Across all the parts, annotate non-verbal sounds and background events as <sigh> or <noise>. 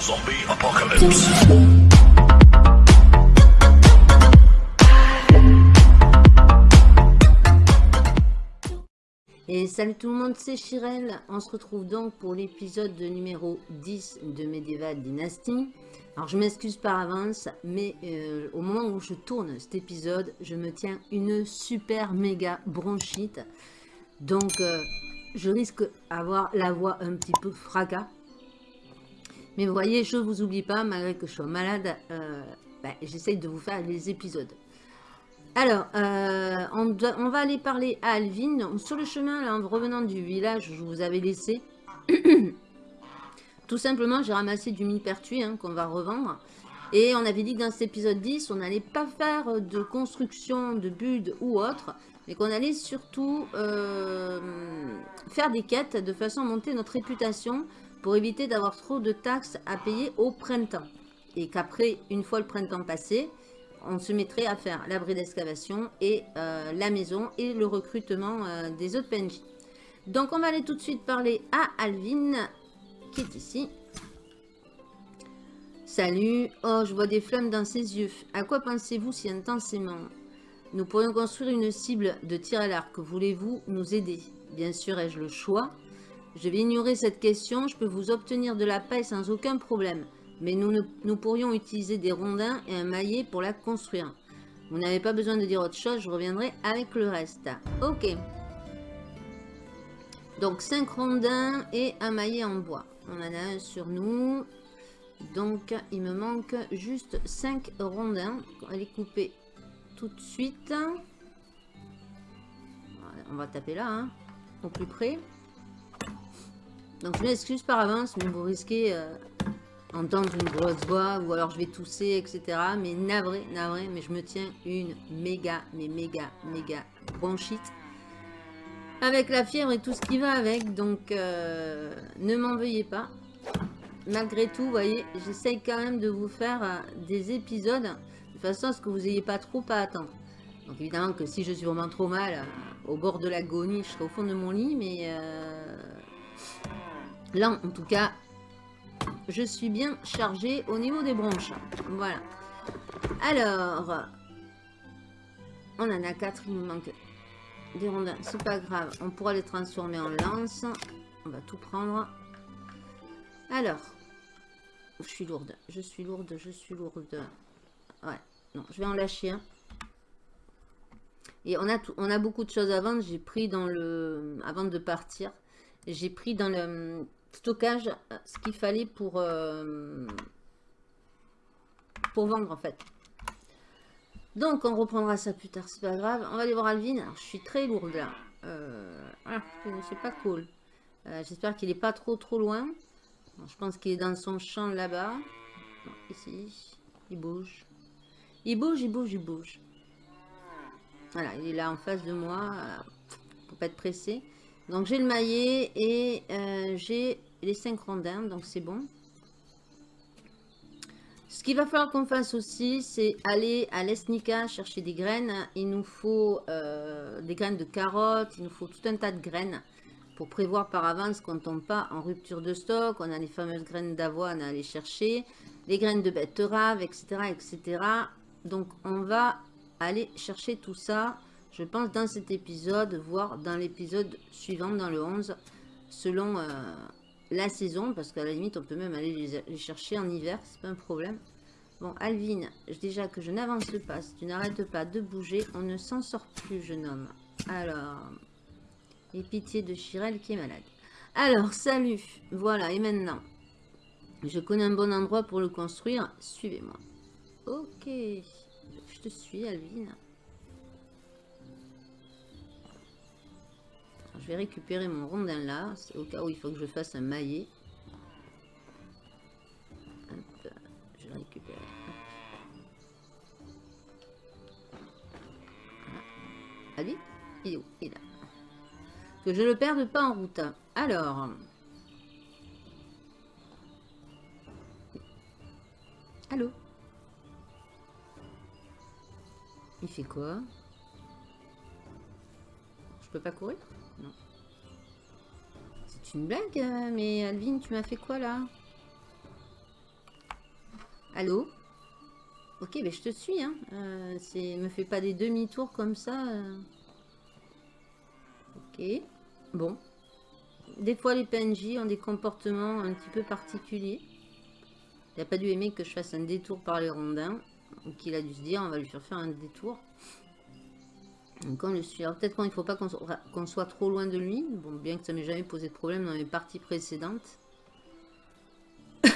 Zombie apocalypse. Et salut tout le monde, c'est Chirel. On se retrouve donc pour l'épisode numéro 10 de Medieval Dynasty. Alors je m'excuse par avance, mais euh, au moment où je tourne cet épisode, je me tiens une super méga bronchite. Donc euh, je risque d'avoir la voix un petit peu fracas. Mais vous voyez, je vous oublie pas, malgré que je sois malade, euh, ben, j'essaye de vous faire les épisodes. Alors, euh, on, on, va aller parler à Alvin. Sur le chemin, là, en revenant du village, je vous avais laissé. <coughs> Tout simplement, j'ai ramassé du millepertuis hein, qu'on va revendre. Et on avait dit que dans cet épisode 10, on n'allait pas faire de construction de build ou autre, mais qu'on allait surtout euh, faire des quêtes de façon à monter notre réputation pour éviter d'avoir trop de taxes à payer au printemps. Et qu'après, une fois le printemps passé, on se mettrait à faire l'abri d'excavation et euh, la maison et le recrutement euh, des autres PNJ. Donc on va aller tout de suite parler à Alvin, qui est ici. Salut, oh je vois des flammes dans ses yeux. À quoi pensez-vous si intensément? Nous pourrions construire une cible de tir à l'arc. Voulez-vous nous aider? Bien sûr, ai-je le choix? Je vais ignorer cette question, je peux vous obtenir de la paix sans aucun problème mais nous pourrions utiliser des rondins et un maillet pour la construire. Vous n'avez pas besoin de dire autre chose, je reviendrai avec le reste. Ok. Donc 5 rondins et un maillet en bois. On en a un sur nous. Donc il me manque juste 5 rondins. On va les couper tout de suite. On va taper là, hein, au plus près. Donc je m'excuse par avance, mais vous risquez... Euh, entendre une grosse voix ou alors je vais tousser, etc. Mais navré, navré, mais je me tiens une méga, mais méga, méga bronchite. Avec la fièvre et tout ce qui va avec, donc euh, ne m'en veuillez pas. Malgré tout, vous voyez, j'essaye quand même de vous faire euh, des épisodes de façon à ce que vous n'ayez pas trop à attendre. Donc évidemment que si je suis vraiment trop mal, au bord de l'agonie, je serai au fond de mon lit, mais là, en tout cas, je suis bien chargée au niveau des branches. Voilà. Alors, on en a quatre, il nous manque des rondins. C'est pas grave, on pourra les transformer en lance. On va tout prendre. Alors, je suis lourde, je suis lourde, je suis lourde. Ouais, non, je vais en lâcher un. Et on a, tout, on a beaucoup de choses à vendre. J'ai pris dans le... Avant de partir, j'ai pris dans le stockage euh, ce qu'il fallait pour, euh, pour vendre en fait. Donc on reprendra ça plus tard, c'est pas grave. On va aller voir Alvin. Je suis très lourde là. Euh, ah, c'est pas cool. J'espère qu'il est pas trop trop loin. je pense qu'il est dans son champ là-bas. Ici. Il bouge. Il bouge, il bouge, il bouge. Voilà, il est là en face de moi. Faut pas être pressé. Donc j'ai le maillet et euh, j'ai les 5 rondins, donc c'est bon. Ce qu'il va falloir qu'on fasse aussi, c'est aller à l'Esnica chercher des graines. Il nous faut euh, des graines de carottes, il nous faut tout un tas de graines pour prévoir par avance qu'on ne tombe pas en rupture de stock. On a les fameuses graines d'avoine à aller chercher, les graines de betterave, etc., etc. Donc on va aller chercher tout ça je pense, dans cet épisode, voire dans l'épisode suivant, dans le 11, selon euh, la saison, parce qu'à la limite, on peut même aller les, chercher en hiver, c'est pas un problème. Bon, Alvin, déjà que je n'avance pas, si tu n'arrêtes pas de bouger, on ne s'en sort plus, jeune homme. Alors, et pitié de Chirel qui est malade. Alors, salut, voilà, et maintenant, je connais un bon endroit pour le construire, suivez-moi. Ok, je te suis, Alvin. Je vais récupérer mon rondin là, au cas où il faut que je fasse un maillet. je récupère. Allez, il est où? Il est là. Que je ne le perde pas en route. Alors. Allô? Il fait quoi? Je peux pas courir? C'est une blague, euh, mais Alvin, tu m'as fait quoi là? Allô? Ok, mais je te suis. Hein. Euh, me fais pas des demi-tours comme ça. Euh. Ok. Bon. Des fois, les PNJ ont des comportements un petit peu particuliers. Il n'a pas dû aimer que je fasse un détour par les rondins. Donc, il a dû se dire, on va lui faire faire un détour. Donc, on le suit. Alors, peut-être qu'il ne faut pas qu'on soit trop loin de lui. Bon, bien que ça m'ait jamais posé de problème dans mes parties précédentes. <coughs>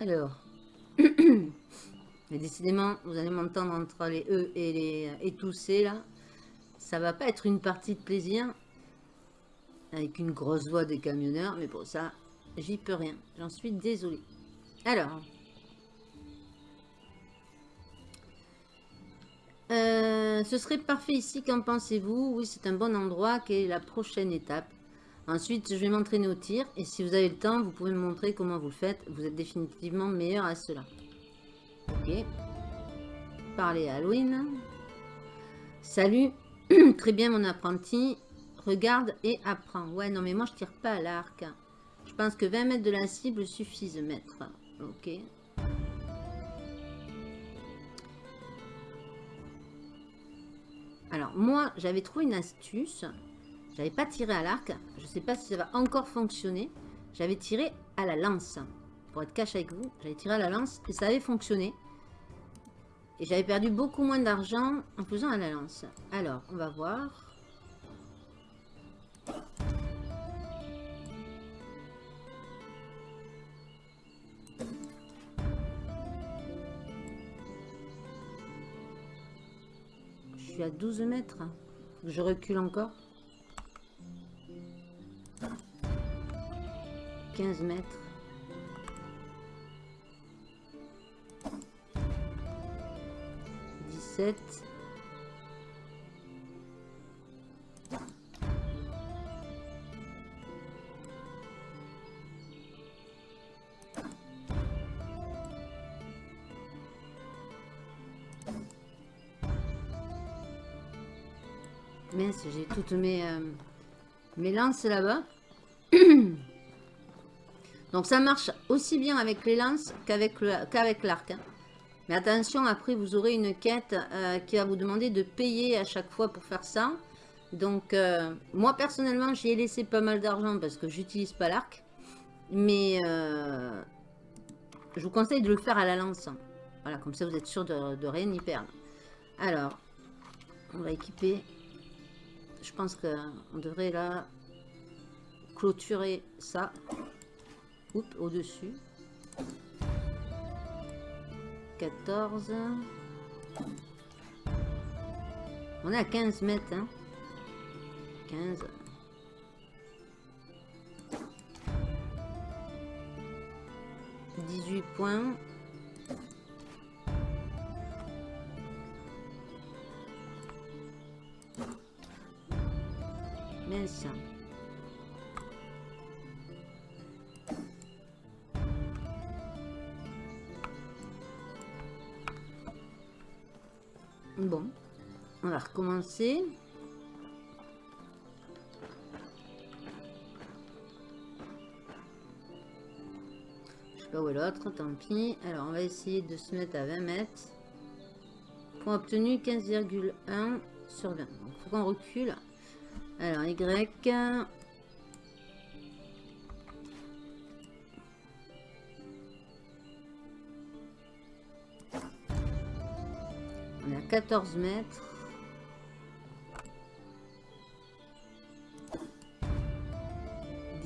Alors. <coughs> Mais décidément, vous allez m'entendre entre les E et les et tous C là. Ça va pas être une partie de plaisir. Avec une grosse voix des camionneurs. Mais pour ça, j'y peux rien. J'en suis désolée. Alors. Euh, ce serait parfait ici, qu'en pensez-vous? Oui, c'est un bon endroit. Quelle est la prochaine étape? Ensuite, je vais m'entraîner au tir. Et si vous avez le temps, vous pouvez me montrer comment vous le faites. Vous êtes définitivement meilleur à cela. Ok. Parler à Halloween. Salut. <clears throat> Très bien, mon apprenti. Regarde et apprends. Ouais, non, mais moi, je tire pas à l'arc. Je pense que 20 mètres de la cible suffisent, maître. Ok. Alors, moi, j'avais trouvé une astuce. J'avais pas tiré à l'arc. Je sais pas si ça va encore fonctionner. J'avais tiré à la lance. Pour être cash avec vous, j'avais tiré à la lance et ça avait fonctionné. Et j'avais perdu beaucoup moins d'argent en faisant à la lance. Alors, on va voir. Suis à 12 mètres. Je recule encore. 15 mètres. Dix-sept. J'ai toutes mes, euh, mes lances là-bas. <clears throat> Donc ça marche aussi bien avec les lances qu'avec l'arc. Hein. Mais attention, après vous aurez une quête euh, qui va vous demander de payer à chaque fois pour faire ça. Donc euh, moi personnellement j'y ai laissé pas mal d'argent parce que j'utilise pas l'arc. Mais je vous conseille de le faire à la lance. Voilà, comme ça vous êtes sûr de, de rien y perdre. Alors, on va équiper. Je pense qu'on devrait là clôturer ça au-dessus. 14. On est à 15 mètres. Hein. 15. « 18 points. Bon, on va recommencer. Je sais pas où est l'autre, tant pis. Alors, on va essayer de se mettre à 20 mètres. Point obtenu 15,1 sur 20. Donc, faut qu'on recule. Alors, Y. On est à 14 mètres.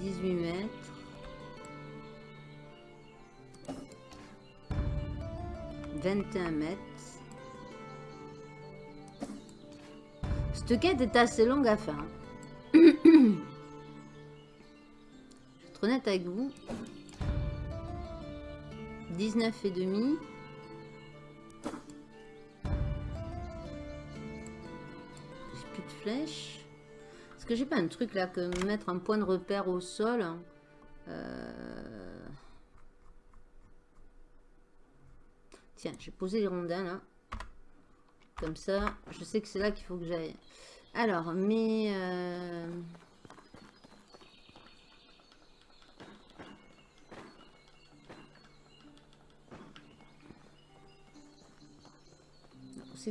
Dix-huit mètres. Vingt et un mètres. Cette quête est assez longue à faire. Honnête avec vous. 19 et demi. Est-ce que j'ai pas un truc là que mettre un point de repère au sol euh... Tiens, j'ai posé les rondins là. Comme ça, je sais que c'est là qu'il faut que j'aille. Alors, mais... Euh...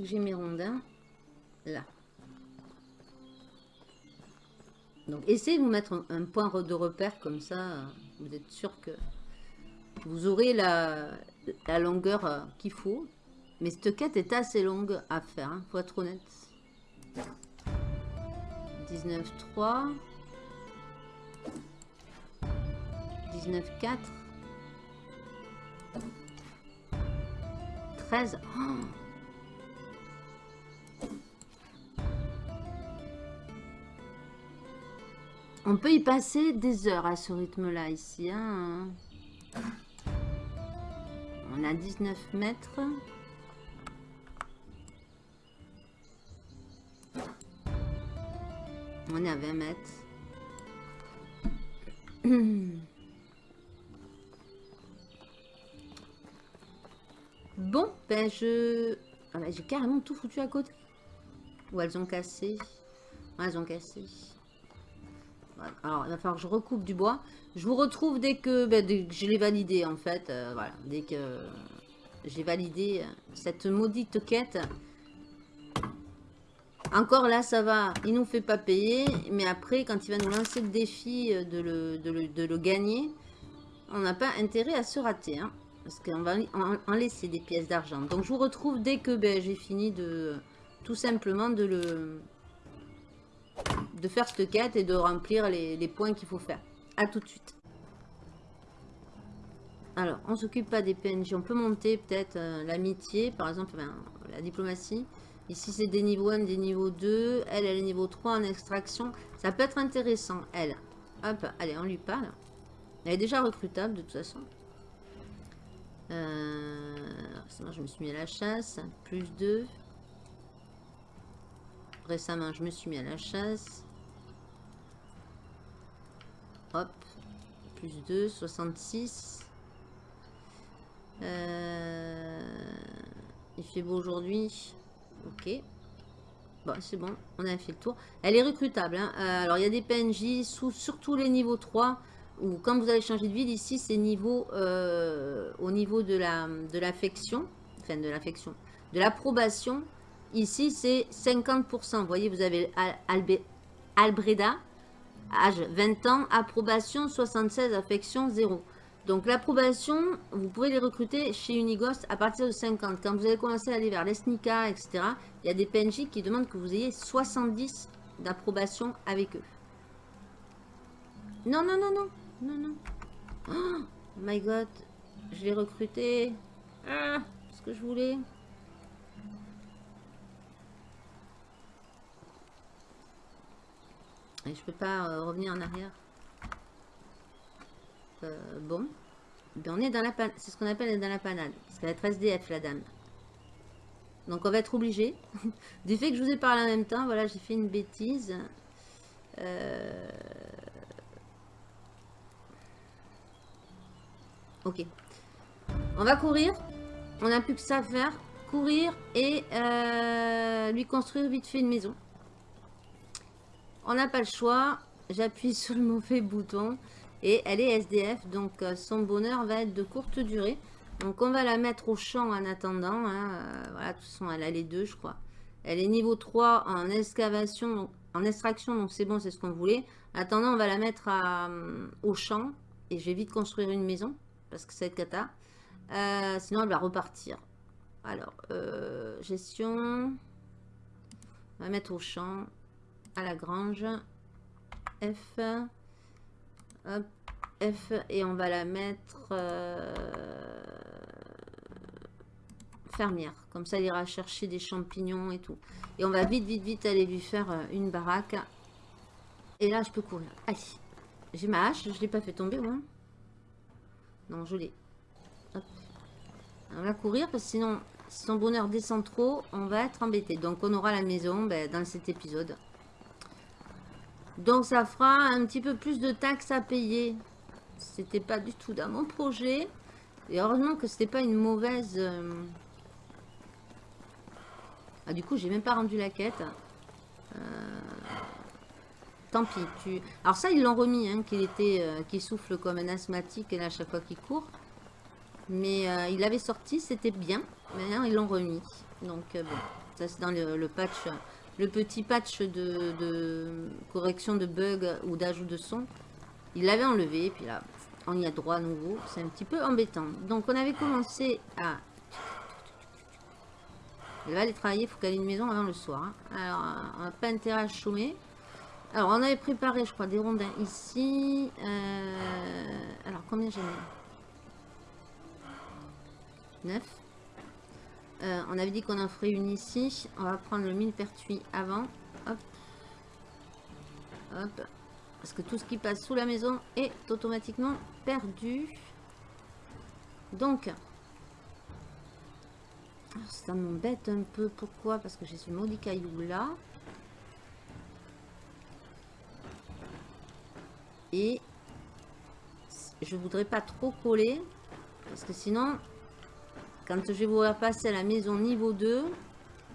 que j'ai mes rondins Là. Donc, essayez de vous mettre un, point de repère comme ça. Vous êtes sûr que vous aurez la, longueur euh, qu'il faut. Mais cette quête est assez longue à faire, hein, faut être honnête. 19.3. 19.4. 13. On peut y passer des heures à ce rythme-là, ici. Hein. On a 19 mètres. On est à 20 mètres. Bon, ben je... Ah ben, j'ai carrément tout foutu à côté. Ou elles ont cassé. elles ont cassé. Alors, il va falloir que je recoupe du bois. Je vous retrouve dès que, ben, je l'ai validé, en fait. Euh, voilà, dès que j'ai validé euh, cette maudite quête. Encore là, ça va. Il nous fait pas payer. Mais après, quand il va nous lancer le défi euh, de le, gagner, on n'a pas intérêt à se rater. Hein, parce qu'on va en, laisser des pièces d'argent. Donc, je vous retrouve dès que ben, j'ai fini de... Tout simplement de le de faire cette quête et de remplir les, points qu'il faut faire. A tout de suite. Alors, on s'occupe pas des PNJ. On peut monter peut-être euh, l'amitié, par exemple, la diplomatie. Ici, c'est des niveaux 1, des niveaux 2. Elle, elle est niveau 3 en extraction. Ça peut être intéressant, elle. Hop, allez, on lui parle. Elle est déjà recrutable, de toute façon. Euh, je me suis mis à la chasse. Plus 2. Récemment, je me suis mis à la chasse. Hop. Plus 2, 66. Euh, il fait beau aujourd'hui. Ok. Bon, c'est bon. On a fait le tour. Elle est recrutable. Hein. Euh, alors, il y a des PNJ, sous, surtout les niveaux 3. Ou quand vous allez changer de ville, ici, c'est niveau euh, au niveau de l'affection. La, de enfin, de l'affection. De l'approbation. Ici, c'est 50%. Vous voyez, vous avez Albreda, âge 20 ans, approbation 76, affection 0. Donc l'approbation, vous pouvez les recruter chez Unighost à partir de 50. Quand vous allez commencer à aller vers l'ESNICA, etc., il y a des PNJ qui demandent que vous ayez 70 d'approbation avec eux. Non, non, non, non. Non, non. Oh my god. Je l'ai recruté. Ah, ce que je voulais. Et je peux pas euh, revenir en arrière. Euh, bon. Ben, on est dans la C'est ce qu'on appelle dans la panade. Parce qu'elle est 13 DF, la dame. Donc on va être obligé. <laughs> du fait que je vous ai parlé en même temps, voilà, j'ai fait une bêtise. Euh, ok. On va courir. On n'a plus que ça à faire. Courir et lui construire vite fait une maison. On n'a pas le choix. J'appuie sur le mauvais bouton. Et elle est SDF. Donc euh, son bonheur va être de courte durée. Donc on va la mettre au champ en attendant. Hein. Euh, voilà, de toute façon, elle a les deux, je crois. Elle est niveau 3 en excavation, en extraction. Donc c'est bon, c'est ce qu'on voulait. En attendant, on va la mettre euh, au champ. Et je vais vite construire une maison. Parce que c'est cata. sinon, elle va repartir. Alors, gestion. On va mettre au champ à la grange. F. Hop, F. Et on va la mettre euh, fermière. Comme ça, il ira chercher des champignons et tout. Et on va vite, vite, vite aller lui faire euh, une baraque. Et là, je peux courir. Allez. J'ai ma hache. Je ne l'ai pas fait tomber, moi. Non, je l'ai. On va courir parce que sinon, si son bonheur descend trop, on va être embêté. Donc, on aura la maison ben, dans cet épisode. Donc ça fera un petit peu plus de taxes à payer. C'était pas du tout dans mon projet. Et heureusement que c'était pas une mauvaise... Euh, ah du coup j'ai même pas rendu la quête. Euh, tant pis. Tu... Alors ça ils l'ont remis, hein, qu'il était, euh, souffle comme un asthmatique à chaque fois qu'il court. Mais il avait sorti, c'était bien. Mais ils l'ont remis. Donc bon. Ça, c'est dans le, patch, le petit patch de, correction de bugs ou d'ajout de son. Il l'avait enlevé, puis là, on y a droit à nouveau. C'est un petit peu embêtant. Donc, on avait commencé à... Elle va aller travailler, il faut qu'elle ait une maison avant le soir. Hein. Alors, on n'a pas intérêt à chômer. Alors, on avait préparé, je crois, des rondins ici. Euh, alors, combien j'ai mis 9. Euh, on avait dit qu'on en ferait une ici. On va prendre le millepertuis avant. Hop. Hop. Parce que tout ce qui passe sous la maison est automatiquement perdu. Donc, ça m'embête un peu. Pourquoi? Parce que j'ai ce maudit caillou là. Et je voudrais pas trop coller. Parce que sinon, quand je vais vous passer à la maison niveau 2, vous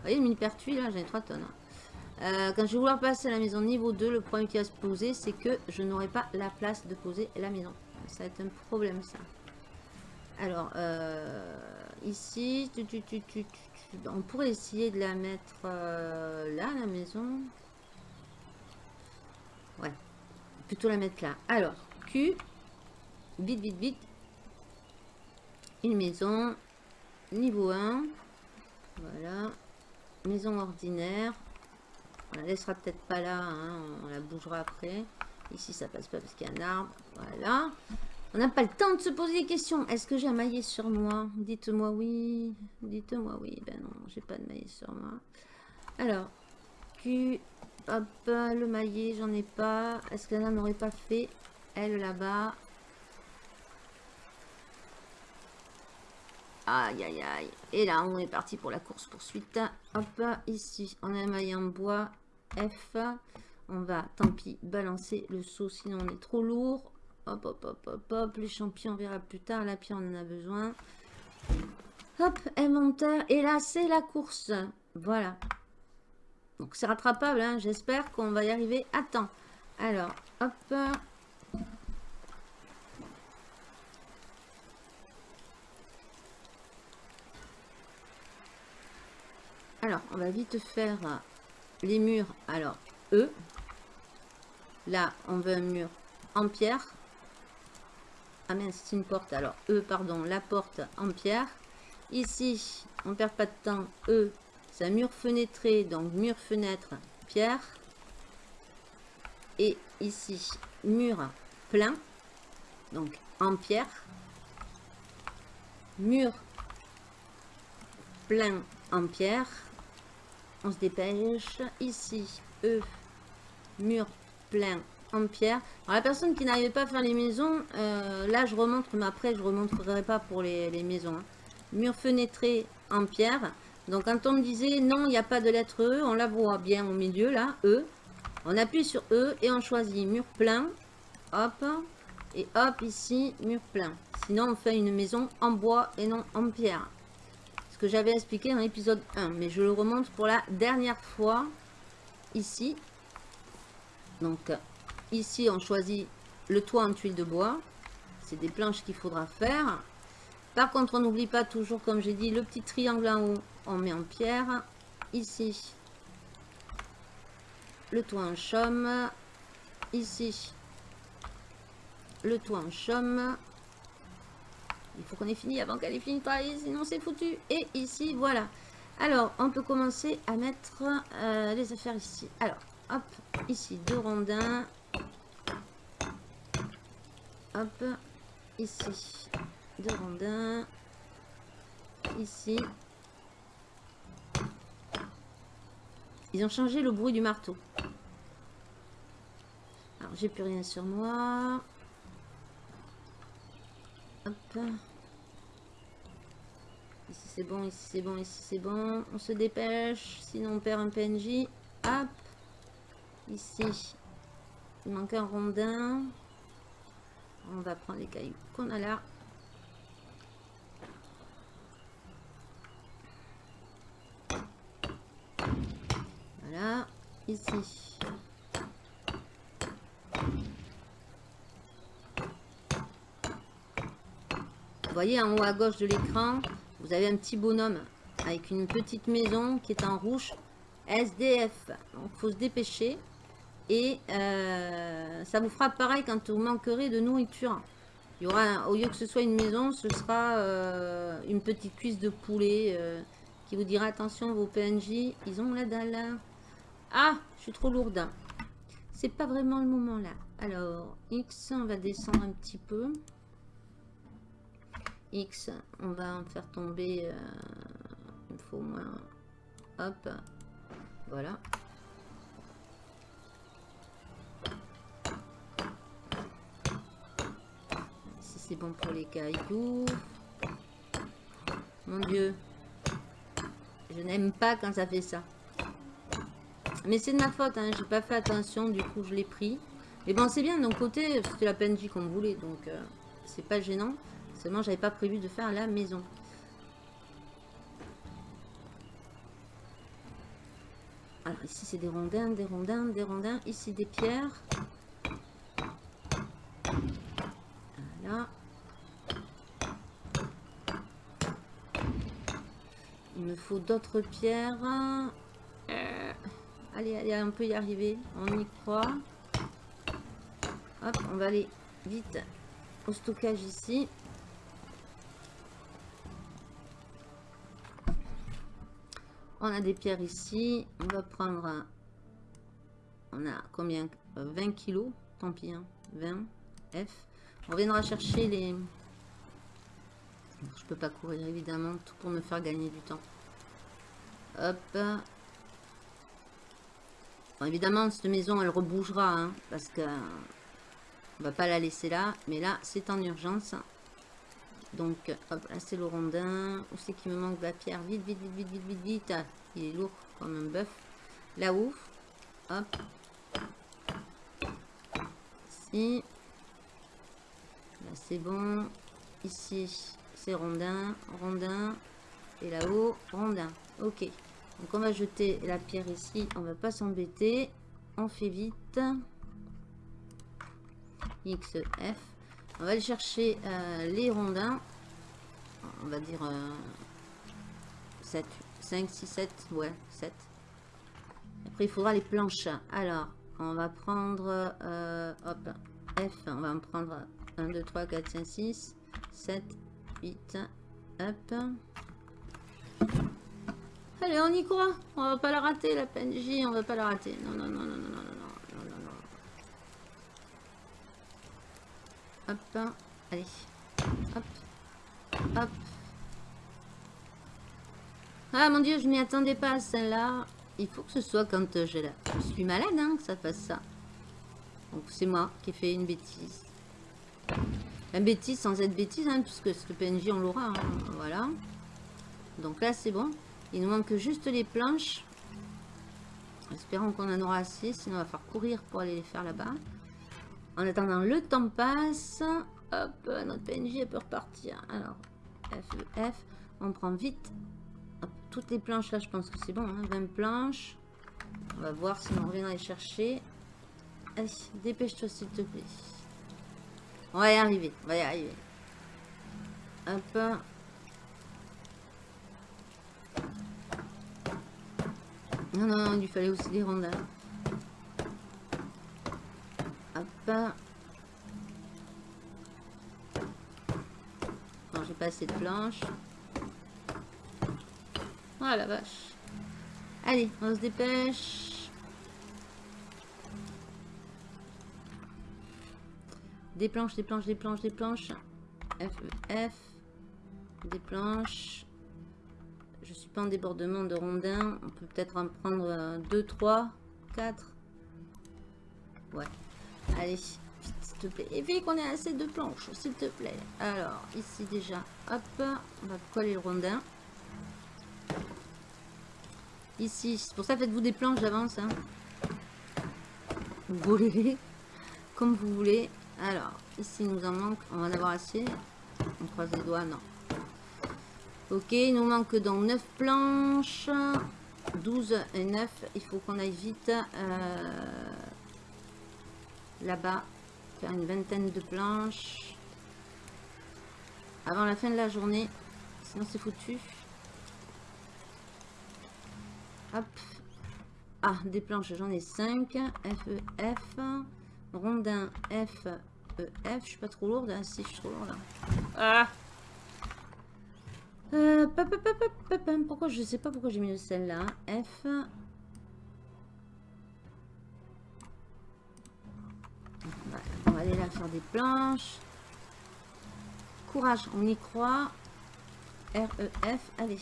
voyez le mini-pertuis là, j'ai 3 tonnes. Hein. Euh, quand je vais vouloir passer à la maison niveau 2, le problème qui va se poser, c'est que je n'aurai pas la place de poser la maison. Ça va être un problème ça. Alors, euh, ici, on pourrait essayer de la mettre euh, là, la maison. Ouais, plutôt la mettre là. Alors, Q, vite, vite, vite. Une maison, Niveau 1. Voilà. Maison ordinaire. On la laissera peut-être pas là. Hein, on la bougera après. Ici, ça passe pas parce qu'il y a un arbre. Voilà. On n'a pas le temps de se poser des questions. Est-ce que j'ai un maillet sur moi? Dites-moi oui. Dites-moi oui. Ben non, j'ai pas de maillet sur moi. Alors, Q. Hop, le maillet, j'en ai pas. Est-ce qu'elle n'en aurait pas fait? Elle là-bas. Aïe, aïe, aïe. Et là, on est parti pour la course poursuite. Hop, ici, on a un maillet en bois. F. On va, tant pis, balancer le saut, sinon on est trop lourd. Hop, hop, hop, hop, hop. Les champions, on verra plus tard. La pierre, on en a besoin. Hop, inventaire. Et là, c'est la course. Voilà. Donc, c'est rattrapable. Hein. J'espère qu'on va y arriver à temps. Alors, hop. Alors, on va vite faire les murs. Alors, E. Là, on veut un mur en pierre. Ah mince, c'est une porte. Alors, E, pardon, la porte en pierre. Ici, on perd pas de temps. E, c'est un mur fenêtré. Donc, mur, fenêtre, pierre. Et ici, mur plein. Donc, en pierre. Mur plein en pierre on se dépêche. Ici, E, mur plein en pierre. Alors, la personne qui n'arrivait pas à faire les maisons, euh, là, je remontre, mais après, je remontrerai pas pour les, maisons. Hein. Mur fenêtré en pierre. Donc, quand on me disait, non, il n'y a pas de lettre E, on la voit bien au milieu, là, E. On appuie sur E et on choisit mur plein. Hop. Et hop, ici, mur plein. Sinon, on fait une maison en bois et non en pierre que j'avais expliqué dans l'épisode 1. Mais je le remonte pour la dernière fois ici. Donc ici on choisit le toit en tuile de bois. C'est des planches qu'il faudra faire. Par contre on n'oublie pas toujours comme j'ai dit le petit triangle en haut. On met en pierre. Ici le toit en chaume. Ici le toit en chaume. Il faut qu'on ait fini avant qu'elle ait fini de sinon c'est foutu. Et ici, voilà. Alors, on peut commencer à mettre euh, les affaires ici. Alors, hop, ici, deux rondins. Hop, ici, deux rondins. Ici. Ils ont changé le bruit du marteau. Alors, j'ai plus rien sur moi. Ici c'est bon, ici c'est bon, ici c'est bon. On se dépêche, sinon on perd un PNJ. Hop. Ici, il manque un rondin. On va prendre les cailloux qu'on a là. Voilà. Ici. Vous voyez en haut à gauche de l'écran, vous avez un petit bonhomme avec une petite maison qui est en rouge. SDF. Donc, faut se dépêcher. Et euh, ça vous fera pareil quand vous manquerez de nourriture. Il y aura, au lieu que ce soit une maison, ce sera euh, une petite cuisse de poulet euh, qui vous dira attention, vos PNJ, ils ont la dalle. Ah, je suis trop lourde. C'est pas vraiment le moment là. Alors, X, on va descendre un petit peu. X, on va en faire tomber. Euh, il faut au moins. Hop. Voilà. Si c'est bon pour les cailloux. Mon Dieu. Je n'aime pas quand ça fait ça. Mais c'est de ma faute, hein. j'ai pas fait attention, du coup je l'ai pris. Mais bon, c'est bien, d'un côté, c'était la PNJ qu'on voulait, donc euh, c'est pas gênant. Seulement, j'avais pas prévu de faire la maison. Alors ici, c'est des rondins, des rondins, des rondins. Ici, des pierres. Voilà. Il me faut d'autres pierres. Euh, allez, allez, on peut y arriver. On y croit. Hop, on va aller vite au stockage ici. On a des pierres ici. On va prendre... On a combien? 20 euh, kilos. Tant pis, 20 hein. F. On reviendra chercher les... Je peux pas courir évidemment, tout pour me faire gagner du temps. Hop. évidemment, cette maison, elle rebougera, hein, parce que on va pas la laisser là. Mais là, c'est en urgence. Donc, hop, là, c'est le rondin. Où c'est qu'il me manque la pierre? Vite, vite, vite, vite, vite, vite, vite. il est lourd comme un bœuf. Là-haut. Hop. Ici. Là, c'est bon. Ici, c'est rondin, rondin. Et là-haut, rondin. Ok. Donc, on va jeter la pierre ici. On va pas s'embêter. On fait vite. X, F. On va aller chercher euh, les rondins. On va dire 7, 5, 6, 7. Ouais, 7. Après, il faudra les planches. Alors, on va prendre... Euh, hop, F. On va en prendre 1, 2, 3, 4, 5, 6, 7, 8. Hop. Allez, on y croit. On va pas la rater, la PNJ. On va pas la rater. Non, non, non, non, non, non. Hop. Allez. Hop. Hop. Ah mon dieu, je m'y attendais pas à celle-là. Il faut que ce soit quand euh, je, je suis malade hein, que ça fasse ça. Donc c'est moi qui ai fait une bêtise. La bêtise sans être bêtise, hein, puisque ce PNJ on l'aura. Hein, voilà. Donc là c'est bon. Il nous manque juste les planches. Espérons qu'on en aura assez, sinon on va faire courir pour aller les faire là-bas. En attendant, le temps passe. Hop, notre PNJ peut repartir. Alors, F, F. On prend vite. toutes les planches là, je pense que c'est bon. 20 hein. planches. On va voir si on revient aller chercher. Allez, dépêche-toi s'il te plaît. On va y arriver. On va y arriver. Hop. Non, non, non, il fallait aussi des rondins. Non, j'ai pas assez de planches. Oh la vache. Allez, on se dépêche. Des planches, des planches, des planches, des planches. F, F. Des planches. Je suis pas en débordement de rondins. On peut peut-être en prendre 2, 3, 4. Ouais. Allez, s'il te plaît. Et vite qu'on ait assez de planches, s'il te plaît. Alors, ici déjà, hop, on va coller le rondin. Ici, c'est pour ça faites-vous des planches d'avance. Hein. Vous voulez, comme vous voulez. Alors, ici, il nous en manque. On va en avoir assez. On croise les doigts, non. Ok, il nous manque donc 9 planches. 12 et 9. Il faut qu'on aille vite. Euh, là-bas, faire une vingtaine de planches avant la fin de la journée. Sinon, c'est foutu. Hop. Ah, des planches, j'en ai 5. F, E, F. Rondin, F, E, F. Je suis pas trop lourde. Ah, si, je suis trop lourde. là. Ah euh, pa, pa, pa. Pourquoi je sais pas pourquoi j'ai mis celle-là. F. va aller là faire des planches. Courage, on y croit. R, E, F, allez.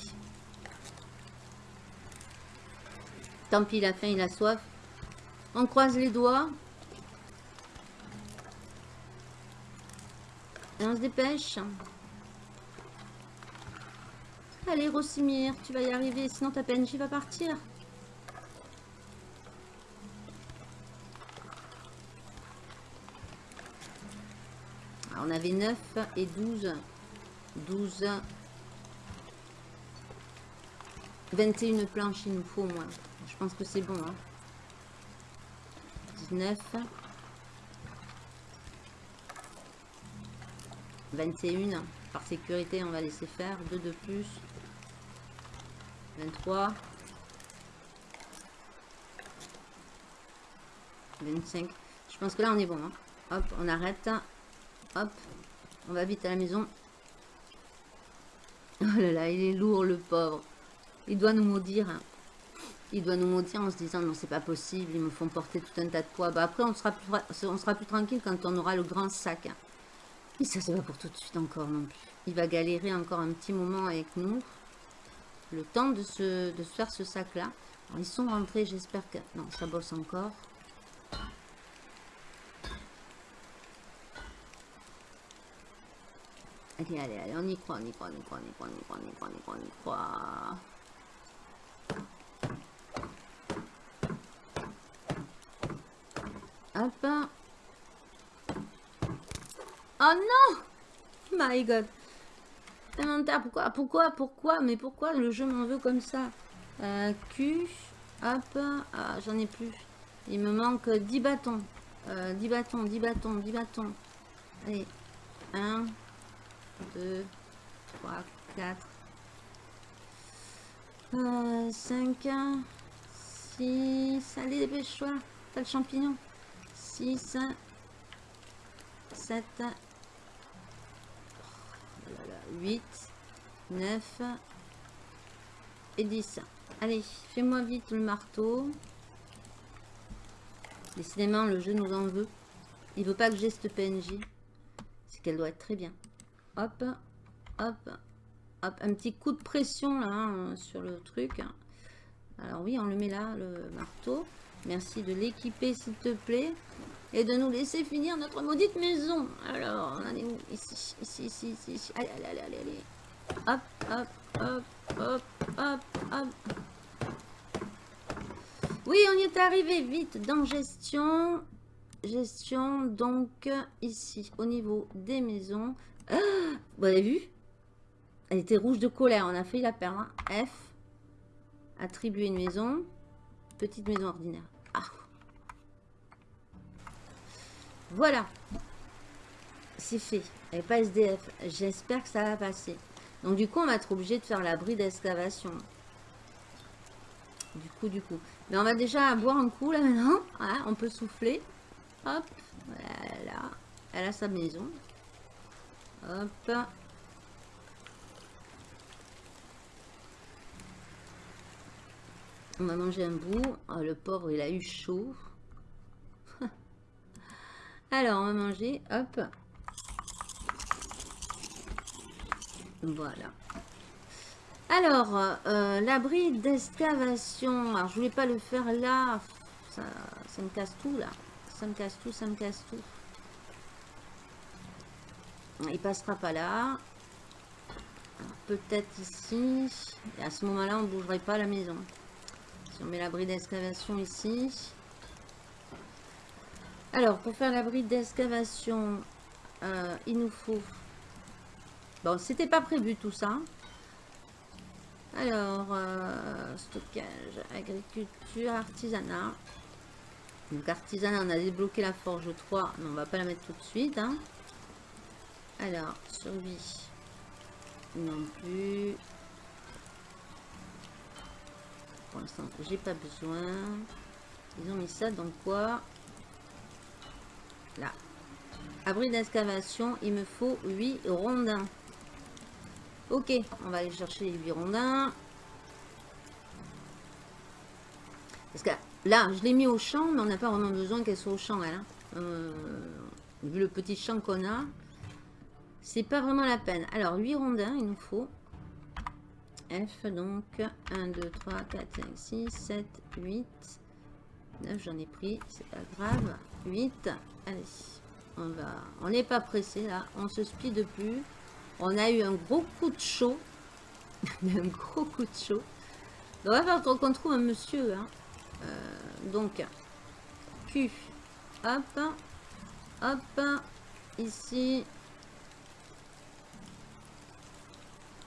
Tant pis, il a faim, il a soif. On croise les doigts. Et on se dépêche. Allez, Rosimir, tu vas y arriver, sinon ta PNJ va partir. On avait 9 et 12. 12. 21 planches, il nous faut au moins. Je pense que c'est bon. Hein. 19. 21. Par sécurité, on va laisser faire. 2 de plus. 23. 25. Je pense que là, on est bon. hein. Hop, on arrête. Hop. On va vite à la maison. Oh là là, il est lourd, le pauvre. Il doit nous maudire. Il doit nous maudire en se disant non, c'est pas possible, ils me font porter tout un tas de poids. Bah, après, on sera, plus, tranquille quand on aura le grand sac. Mais ça, c'est pas pour tout de suite encore non plus. Il va galérer encore un petit moment avec nous. Le temps de se, de faire ce sac-là. Alors, Ils sont rentrés, j'espère que... Non, ça bosse encore. Allez, allez, allez, on y croit, on y croit, on y croit, on y croit, on y croit, on y croit, on y croit, on y croit. Hop. Oh non My god. Pourquoi Pourquoi Pourquoi Mais pourquoi le jeu m'en veut comme ça? Euh, Q. Hop. Ah, j'en ai plus. Il me manque 10 bâtons. Euh, 10 bâtons, 10 bâtons, 10 bâtons. Allez. 1, 2, 3, 4, euh, 5, 6. Allez, dépêche-toi. T'as le champignon. 6, 7, 8, 9 et 10. Allez, fais-moi vite le marteau. Décidément, le jeu nous en veut. Il veut pas que j'ai cette PNJ. C'est qu'elle doit être très bien. Hop, hop, hop. Un petit coup de pression là hein, sur le truc. Alors oui, on le met là, le marteau. Merci de l'équiper s'il te plaît. Et de nous laisser finir notre maudite maison. Alors, on en est où? Ici, ici, ici, ici, ici. Allez, allez, allez, allez, allez. Hop, hop, hop, hop, hop, hop. Oui, on y est arrivé vite dans gestion. Gestion, donc ici, au niveau des maisons. Vous avez vu? Elle était rouge de colère, on a failli la perdre. hein. F. Attribuer une maison. Petite maison ordinaire. Ah. Voilà. C'est fait. Elle pas SDF. J'espère que ça va passer. Donc du coup, on va être obligé de faire l'abri d'excavation. Du coup, du coup. Mais on va déjà boire un coup là maintenant. On peut souffler. Hop. Voilà. Elle a sa maison. Hop. On va manger un bout. Oh, le pauvre, il a eu chaud. <laughs> Alors, on va manger. Hop. Voilà. Alors, euh, l'abri d'excavation. Alors, je voulais pas le faire là. Ça, ça me casse tout, là. Ça me casse tout, ça me casse tout. Il passera pas là. Peut-être ici. Et à ce moment-là, on ne bougerait pas la maison. Si on met l'abri d'excavation ici. Alors, pour faire l'abri d'excavation, euh, il nous faut... Bon, c'était pas prévu tout ça. Alors, euh, stockage, agriculture, artisanat. Donc, artisanat, on a débloqué la forge 3, mais on va pas la mettre tout de suite. hein. Alors, survie. Non plus. pour l'instant, j'ai pas besoin. Ils ont mis ça dans quoi? Là. Abri d'excavation, il me faut 8 rondins. Ok, on va aller chercher les 8 rondins. Parce que là, je l'ai mis au champ, mais on n'a pas vraiment besoin qu'elle soit au champ, elle. Hein. Euh, vu le petit champ qu'on a, c'est pas vraiment la peine. Alors, 8 rondins, il nous faut. F, donc 1, 2, 3, 4, 5, 6, 7, 8, 9, j'en ai pris, c'est pas grave. 8, allez, on va, on n'est pas pressé là, on se speed plus. On a eu un gros coup de chaud, <laughs> un gros coup de chaud. On va faire qu'on trouve un monsieur, hein. Euh, donc, Q, hop, hop, ici,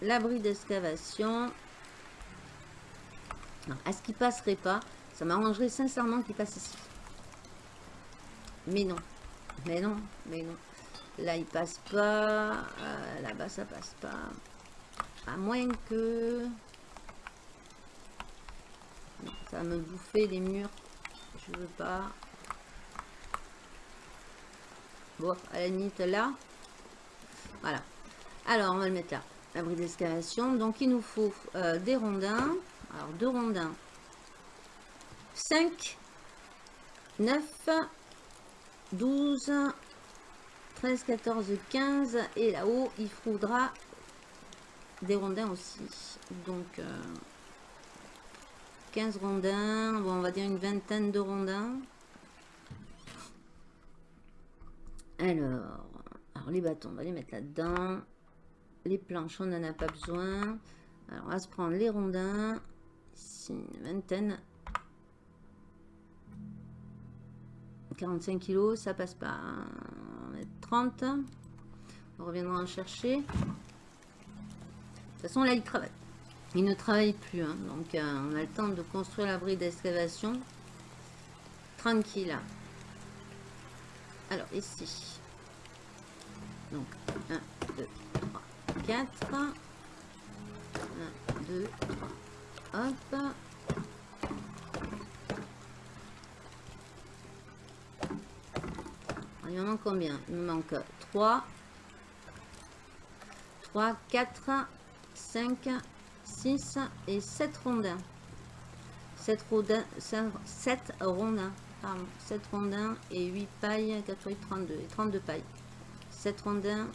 l'abri d'excavation. Est-ce qu'il passerait pas Ça m'arrangerait sincèrement qu'il passe ici. Mais non. Mais non. Mais non. Là, il passe pas. Euh, là-bas, ça passe pas. À moins que... ça me bouffer les murs. Je veux pas. Bon, à la limite, là. Voilà. Alors, on va le mettre là abri d'excavation. Donc, il nous faut euh, des rondins. Alors, deux rondins. 5, 9, 12, 13, 14, 15. Et là-haut, il faudra des rondins aussi. Donc, 15 euh, rondins. Bon, on va dire une vingtaine de rondins. Alors, alors les bâtons, on va les mettre là-dedans les planches, on n'en a pas besoin. Alors, on va se prendre les rondins. Ici, une vingtaine. 45 kg, ça passe pas. On va mettre 30. On reviendra en chercher. De toute façon, là, il travaille. Il ne travaille plus. Hein. Donc, euh, on a le temps de construire l'abri d'excavation. Tranquille. Alors, ici. Donc, 1, 2, 4. 1, 2, 3. Hop. Il me manque combien? Il me manque 3. 3, 4, 5, 6 et 7 rondins. 7 rondins, 7 rondins, pardon, 7 rondins et 8 pailles, 4, 8, 32 et 32 pailles. 7 rondins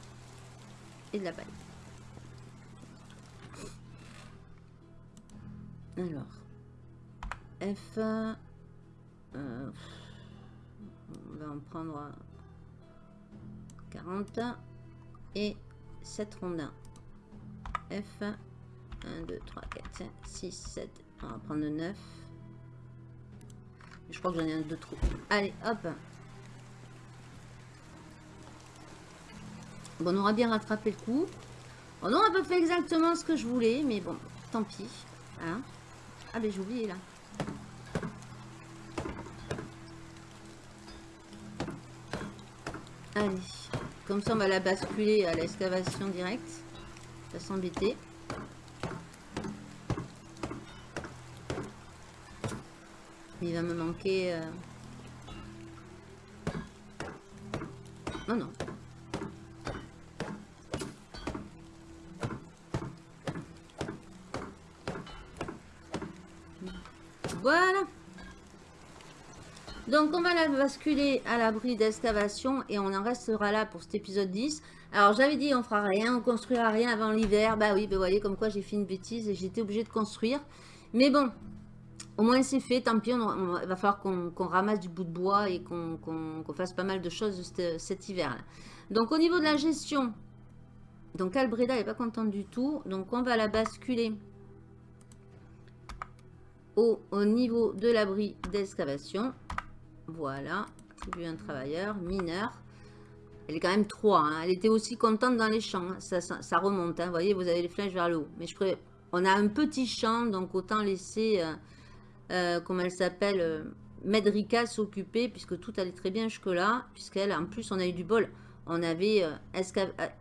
et de la paille. Alors, F, euh, on va en prendre 40 et 7 rondins. F, 1, 2, 3, 4, 5, 6, 7, on va prendre 9. Je crois que j'en ai un de trop. Allez, hop. Bon, on aura bien rattrapé le coup. On n'aura pas fait exactement ce que je voulais, mais bon, tant pis. Hein ah ben j'ai oublié là. Allez. Comme ça on va la basculer à l'excavation directe. Ça s'embêter. Il va me manquer... Euh... Non, non. Donc, on va la basculer à l'abri d'excavation et on en restera là pour cet épisode 10. Alors, j'avais dit, on fera rien, on construira rien avant l'hiver. Bah oui, vous voyez, comme quoi j'ai fait une bêtise et j'étais obligée de construire. Mais bon, au moins c'est fait, tant pis, on, il va falloir qu'on ramasse du bout de bois et qu'on fasse pas mal de choses cet, hiver. -là. Donc, au niveau de la gestion, donc Albreda n'est pas contente du tout. Donc, on va la basculer au, niveau de l'abri d'excavation. Voilà, vu un travailleur, mineur. Elle est quand même 3. Hein. Elle était aussi contente dans les champs. Hein. Ça, remonte. Hein. Vous voyez, vous avez les flèches vers le haut. Mais on a un petit champ, donc autant laisser, euh, euh, comment elle s'appelle, euh, s'occuper, puisque tout allait très bien jusque-là. Puisqu'elle, en plus, on a eu du bol. On avait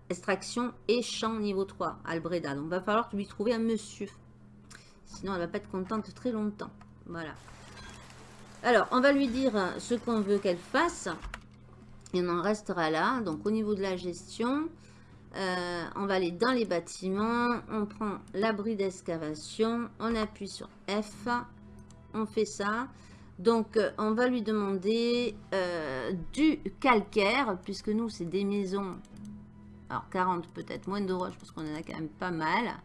extraction et champ niveau 3, Albreda. Donc, il va falloir lui trouver un monsieur Sinon, elle va pas être contente très longtemps. Voilà. Alors, on va lui dire ce qu'on veut qu'elle fasse. Et on en restera là. Donc, au niveau de la gestion, euh, on va aller dans les bâtiments. On prend l'abri d'excavation. On appuie sur F. On fait ça. Donc, euh, on va lui demander euh, du calcaire, puisque nous, c'est des maisons. Alors, 40 peut-être, moins de roches, parce qu'on en a quand même pas mal.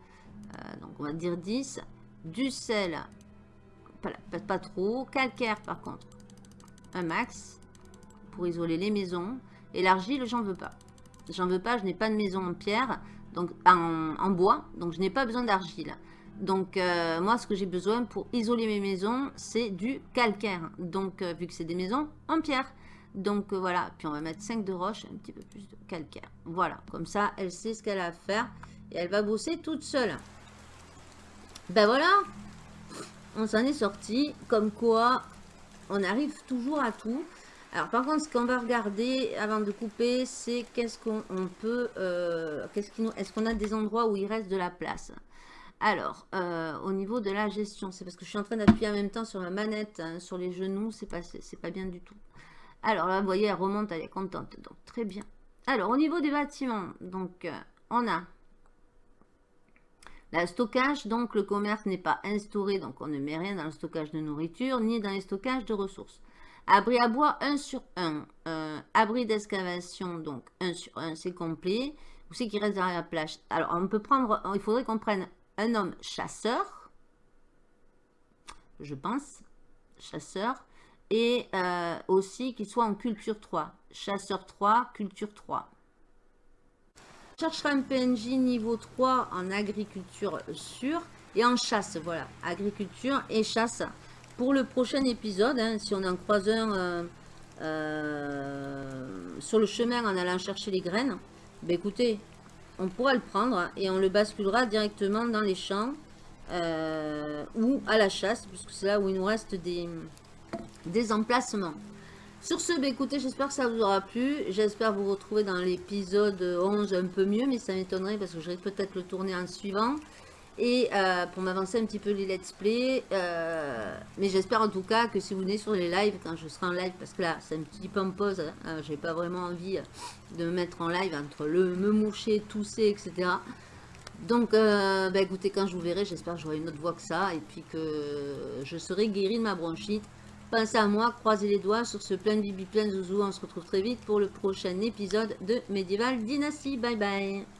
Donc, on va dire 10. Du sel, pas, trop. Calcaire, par contre, un max, pour isoler les maisons. Et l'argile, j'en veux pas. J'en veux pas, je n'ai pas de maison en pierre, donc en, en bois, donc je n'ai pas besoin d'argile. Donc, euh, moi, ce que j'ai besoin pour isoler mes maisons, c'est du calcaire. Donc, euh, vu que c'est des maisons en pierre. Donc, euh, voilà. Puis, on va mettre 5 de roche, un petit peu plus de calcaire. Voilà. Comme ça, elle sait ce qu'elle a à faire. Et elle va bosser toute seule. Ben voilà. On s'en est sorti. Comme quoi, on arrive toujours à tout. Alors, par contre, ce qu'on va regarder avant de couper, c'est qu'est-ce qu'on peut... qu'est-ce qui nous Est-ce qu'on a des endroits où il reste de la place? Alors, euh, au niveau de la gestion, c'est parce que je suis en train d'appuyer en même temps sur ma manette, hein, sur les genoux, c'est pas, pas bien du tout. Alors là, vous voyez, elle remonte, elle est contente, donc très bien. Alors, au niveau des bâtiments, donc, euh, on a le stockage, donc le commerce n'est pas instauré, donc on ne met rien dans le stockage de nourriture, ni dans les stockages de ressources. Abri à bois, 1 sur 1. Euh, abri d'excavation, donc 1 sur 1, c'est complet. Où c'est qui reste derrière la plage? Alors, on peut prendre, il faudrait qu'on prenne un homme chasseur, je pense, chasseur, et euh, aussi qu'il soit en culture 3. Chasseur 3, culture 3. Je chercherai un PNJ niveau 3 en agriculture sûre et en chasse, voilà, agriculture et chasse. Pour le prochain épisode, hein, si on en croise un euh, euh, sur le chemin en allant chercher les graines, ben écoutez, on pourra le prendre et on le basculera directement dans les champs euh, ou à la chasse, puisque c'est là où il nous reste des, des emplacements. Sur ce, bah, écoutez, j'espère que ça vous aura plu. J'espère vous retrouver dans l'épisode 11 un peu mieux, mais ça m'étonnerait parce que j'aurais peut-être le tourner en suivant et euh, pour m'avancer un petit peu les let's play. Euh, mais j'espère en tout cas que si vous venez sur les lives, quand je serai en live, parce que là c'est un petit peu en pause, hein, j'ai pas vraiment envie de me mettre en live entre le me moucher, tousser, etc. Donc, euh, bah, écoutez, quand je vous verrai, j'espère que j'aurai une autre voix que ça, et puis que je serai guéri de ma bronchite. Pensez à moi, croisez les doigts sur ce plein bibi, plein zouzou. On se retrouve très vite pour le prochain épisode de Medieval Dynasty. Bye bye